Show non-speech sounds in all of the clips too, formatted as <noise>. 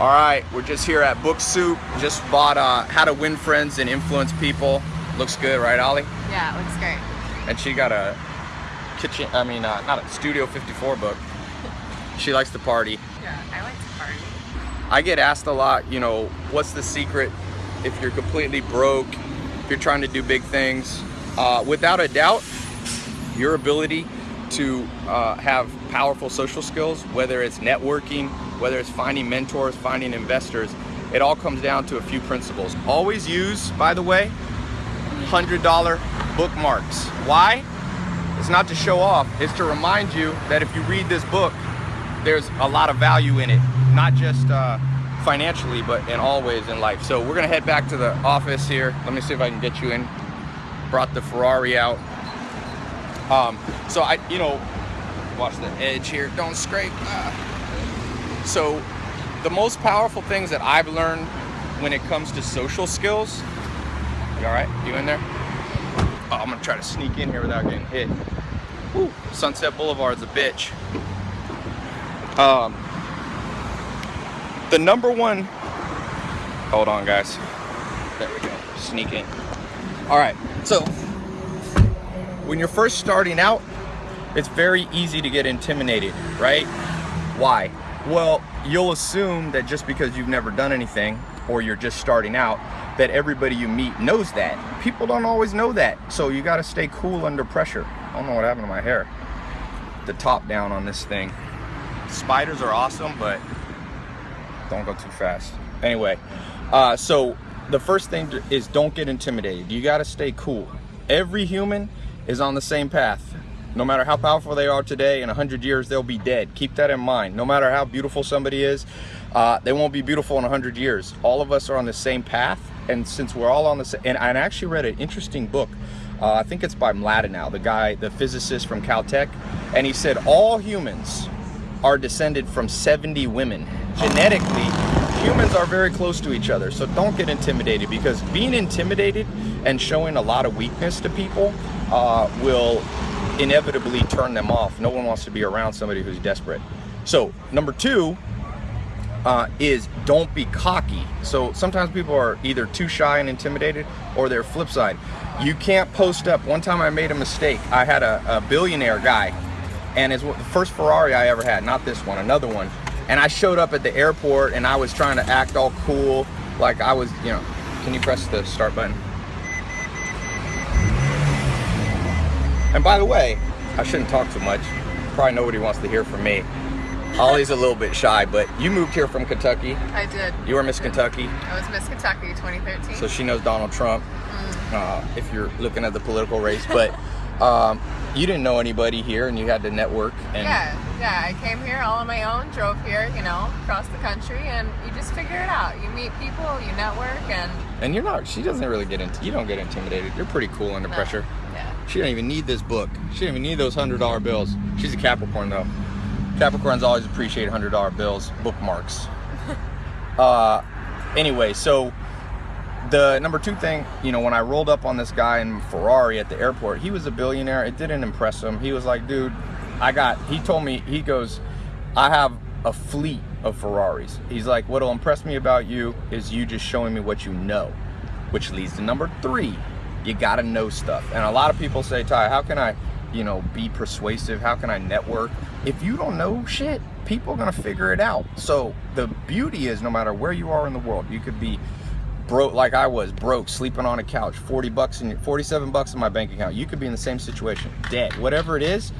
All right, we're just here at Book Soup. Just bought uh, How to Win Friends and Influence People. Looks good, right, Ollie? Yeah, it looks great. And she got a kitchen, I mean, uh, not a Studio 54 book. <laughs> She likes to party. Yeah, I like to party. I get asked a lot, you know, what's the secret if you're completely broke, if you're trying to do big things? Uh, without a doubt, your ability to uh, have powerful social skills, whether it's networking, whether it's finding mentors, finding investors, it all comes down to a few principles. Always use, by the way, $100 bookmarks. Why? It's not to show off, it's to remind you that if you read this book, there's a lot of value in it, not just uh, financially, but in all ways in life. So we're gonna head back to the office here. Let me see if I can get you in. Brought the Ferrari out. Um, so I, you know, watch the edge here, don't scrape. Ah. So the most powerful things that I've learned when it comes to social skills, you all right, you in there? Oh, I'm gonna try to sneak in here without getting hit. Woo. Sunset Boulevard's a bitch. Um, the number one, hold on guys. There we go, sneak in. All right, so when you're first starting out, it's very easy to get intimidated, right? Why? Well, you'll assume that just because you've never done anything or you're just starting out, that everybody you meet knows that. People don't always know that. So you gotta stay cool under pressure. I don't know what happened to my hair. The top down on this thing. Spiders are awesome, but don't go too fast. Anyway, uh, so the first thing is don't get intimidated. You gotta stay cool. Every human is on the same path. No matter how powerful they are today, in 100 years, they'll be dead. Keep that in mind. No matter how beautiful somebody is, uh, they won't be beautiful in 100 years. All of us are on the same path. And since we're all on the same, and I actually read an interesting book. Uh, I think it's by Mlodinow, the guy, the physicist from Caltech. And he said all humans are descended from 70 women. Genetically, humans are very close to each other. So don't get intimidated because being intimidated and showing a lot of weakness to people uh, will inevitably turn them off. No one wants to be around somebody who's desperate. So number two uh, is don't be cocky. So sometimes people are either too shy and intimidated or their flip side. You can't post up. One time I made a mistake. I had a, a billionaire guy and it's the first Ferrari I ever had, not this one, another one. And I showed up at the airport and I was trying to act all cool, like I was, you know, can you press the start button? And by the way, I shouldn't talk too much. Probably nobody wants to hear from me. Ollie's a little bit shy, but you moved here from Kentucky. I did. You were Miss Kentucky. I was Miss Kentucky 2013. So she knows Donald Trump, mm. uh, if you're looking at the political race. But <laughs> um, you didn't know anybody here and you had to network. And yeah, yeah. I came here all on my own, drove here, you know, across the country, and you just figure it out. You meet people, you network, and... And you're not, she doesn't really get into, you don't get intimidated. You're pretty cool under no. pressure. She don't even need this book. She don't even need those $100 bills. She's a Capricorn though. Capricorns always appreciate $100 bills, bookmarks. <laughs> uh, anyway, so the number two thing, you know, when I rolled up on this guy in Ferrari at the airport, he was a billionaire. It didn't impress him. He was like, dude, I got, he told me, he goes, I have a fleet of Ferraris. He's like, what'll impress me about you is you just showing me what you know, which leads to number three. You gotta know stuff. And a lot of people say, Tai, how can I you know, be persuasive? How can I network? If you don't know shit, people are gonna figure it out. So the beauty is no matter where you are in the world, you could be broke like I was, broke, sleeping on a couch, 40 bucks and 47 bucks in my bank account. You could be in the same situation, dead. Whatever it is,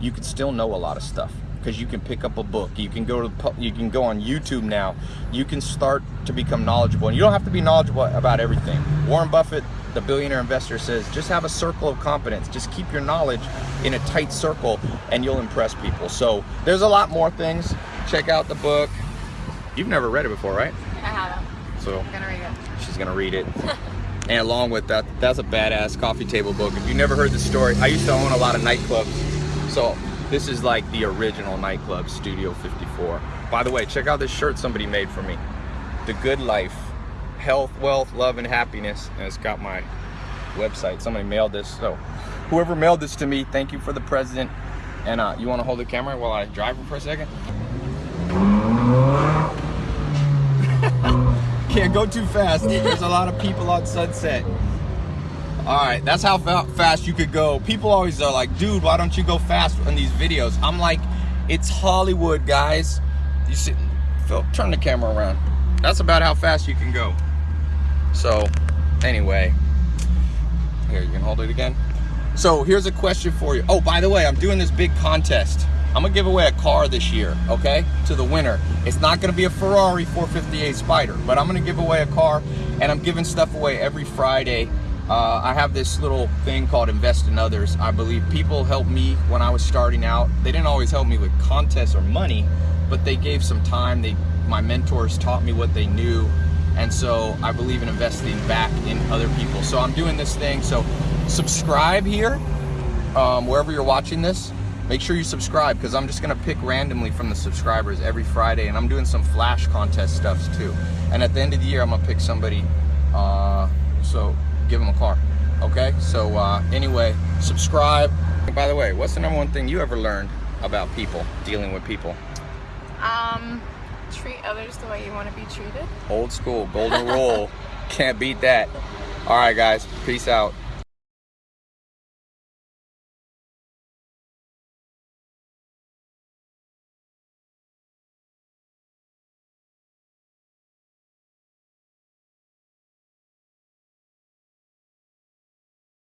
you could still know a lot of stuff because you can pick up a book. You can go to you can go on YouTube now. You can start to become knowledgeable, and you don't have to be knowledgeable about everything. Warren Buffett the billionaire investor says just have a circle of competence. Just keep your knowledge in a tight circle and you'll impress people. So there's a lot more things. Check out the book. You've never read it before right? I haven't. So i'm gonna read it. she's gonna read it. <laughs> And along with that that's a badass coffee table book. If you never heard the story i used to own a lot of nightclubs. So this is like the original nightclub studio 54 by the way check out this shirt somebody made for me the good life health, wealth, love, and happiness. And it's got my website. Somebody mailed this. So whoever mailed this to me, thank you for the president. And uh, you want to hold the camera while I drive for a second? <laughs> can't go too fast. There's a lot of people on Sunset. All right, that's how fa- fast you could go. People always are like, dude, why don't you go fast in these videos? I'm like, it's Hollywood, guys. You see, Phil, turn the camera around. That's about how fast you can go. So, anyway, here, you can hold it again. So, here's a question for you. Oh, by the way, I'm doing this big contest. I'm gonna give away a car this year, okay, to the winner. It's not gonna be a Ferrari 458 Spider, but I'm gonna give away a car, and I'm giving stuff away every Friday. Uh, I have this little thing called Invest in Others. I believe people helped me when I was starting out. They didn't always help me with contests or money, but they gave some time. They, my mentors taught me what they knew, and so I believe in investing back in other people. So I'm doing this thing. So subscribe here, um, wherever you're watching this. Make sure you subscribe because I'm just gonna pick randomly from the subscribers every Friday, and I'm doing some flash contest stuffs too. And at the end of the year, I'm gonna pick somebody. Uh, so give them a car. Okay. So uh, anyway, subscribe. And by the way, what's the number one thing you ever learned about people dealing with people? Um, treat others the way you want to be treated. Old school, golden rule. <laughs> Can't beat that. All right, guys. Peace out.